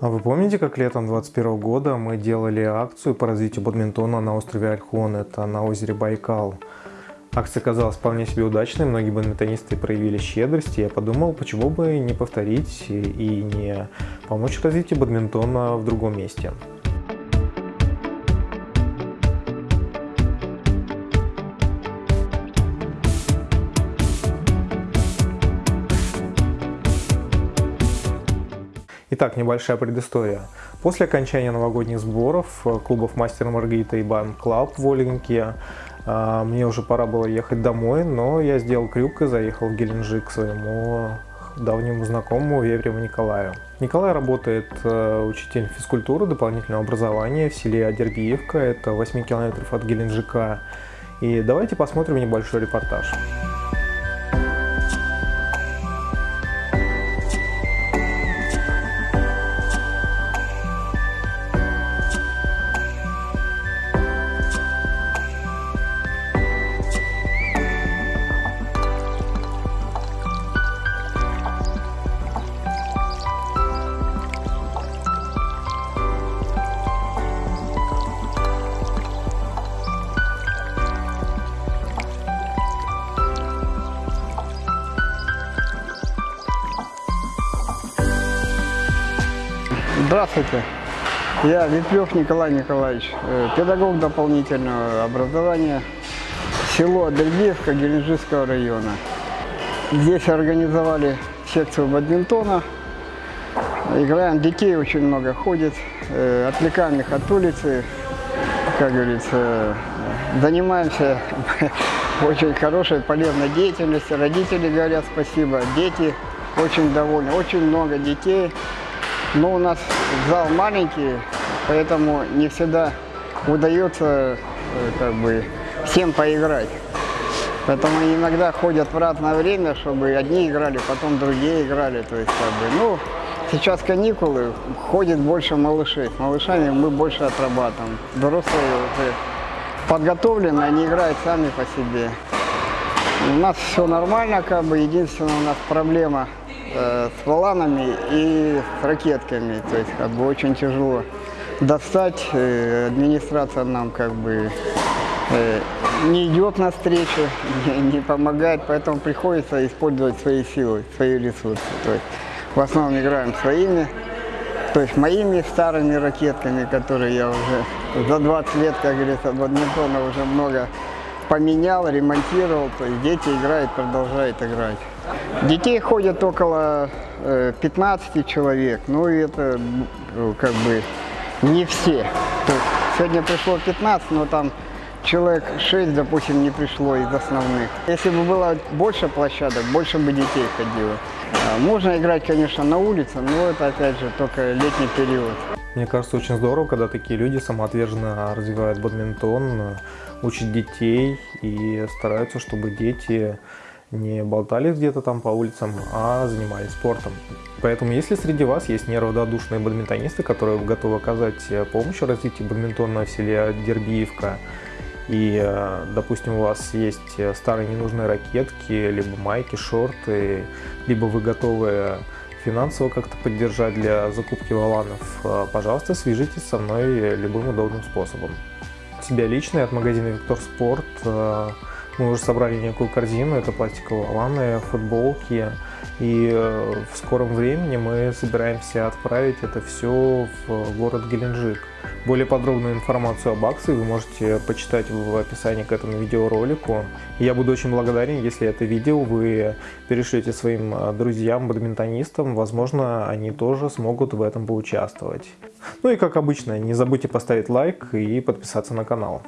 А вы помните, как летом 2021 года мы делали акцию по развитию бадминтона на острове Альхон, это на озере Байкал? Акция оказалась вполне себе удачной, многие бадминтонисты проявили щедрость, и я подумал, почему бы не повторить и не помочь развитию бадминтона в другом месте. Итак, небольшая предыстория. После окончания новогодних сборов э, клубов Мастер Маргарита и Ban Club в Ольгинке э, мне уже пора было ехать домой, но я сделал крюк и заехал в Геленджик к своему давнему знакомому Вевреву Николаю. Николай работает э, учителем физкультуры дополнительного образования в селе Адербиевка, это 8 километров от Геленджика. И давайте посмотрим небольшой репортаж. Здравствуйте. Я Ветлев Николай Николаевич, э, педагог дополнительного образования, село Адельбеевка Геленджикского района. Здесь организовали секцию бадминтона. Играем, детей очень много ходит, э, отвлекаем их от улицы, как говорится, занимаемся очень хорошей, полезной деятельностью. Родители говорят спасибо, дети очень довольны, очень много детей. Но у нас зал маленький, поэтому не всегда удается э, как бы, всем поиграть. Поэтому иногда ходят в разное время, чтобы одни играли, потом другие играли. То есть, как бы, ну, сейчас каникулы, ходит больше малышей. С малышами мы больше отрабатываем. Взрослые уже подготовлены, они играют сами по себе. У нас все нормально, как бы, единственная у нас проблема – э, с валанами и с ракетками. То есть как бы очень тяжело достать. Э, администрация нам как бы э, не идет навстречу, не, не помогает, поэтому приходится использовать свои силы, свои ресурсы. То есть в основном играем своими, то есть моими старыми ракетками, которые я уже за 20 лет, как говорится, бадминтона уже много поменял, ремонтировал, то есть дети играют, продолжают играть. Детей ходят около 15 э, человек, ну и это ну, как бы не все. Сегодня пришло 15, но там человек 6, допустим, не пришло из основных. Если бы было больше площадок, больше бы детей ходило. А, можно играть, конечно, на улице, но это, опять же, только летний период. Мне кажется, очень здорово, когда такие люди самоотверженно развивают бадминтон, учат детей и стараются, чтобы дети не болтались где-то там по улицам, а занимались спортом. Поэтому если среди вас есть неравнодушные бадминтонисты, которые готовы оказать помощь в развитии бадминтона в селе Дербиевка, и, э, допустим, у вас есть старые ненужные ракетки, либо майки, шорты, либо вы готовы финансово как-то поддержать для закупки валанов, э, пожалуйста, свяжитесь со мной любым удобным способом. Себя лично от магазина Виктор Спорт э, мы уже собрали некую корзину, это пластиковые валаны, футболки. И э, в скором времени мы собираемся отправить это все в город Геленджик. Более подробную информацию об акции вы можете почитать в описании к этому видеоролику. Я буду очень благодарен, если это видео вы перешлете своим э, друзьям, бадминтонистам. Возможно, они тоже смогут в этом поучаствовать. Ну и как обычно, не забудьте поставить лайк и подписаться на канал.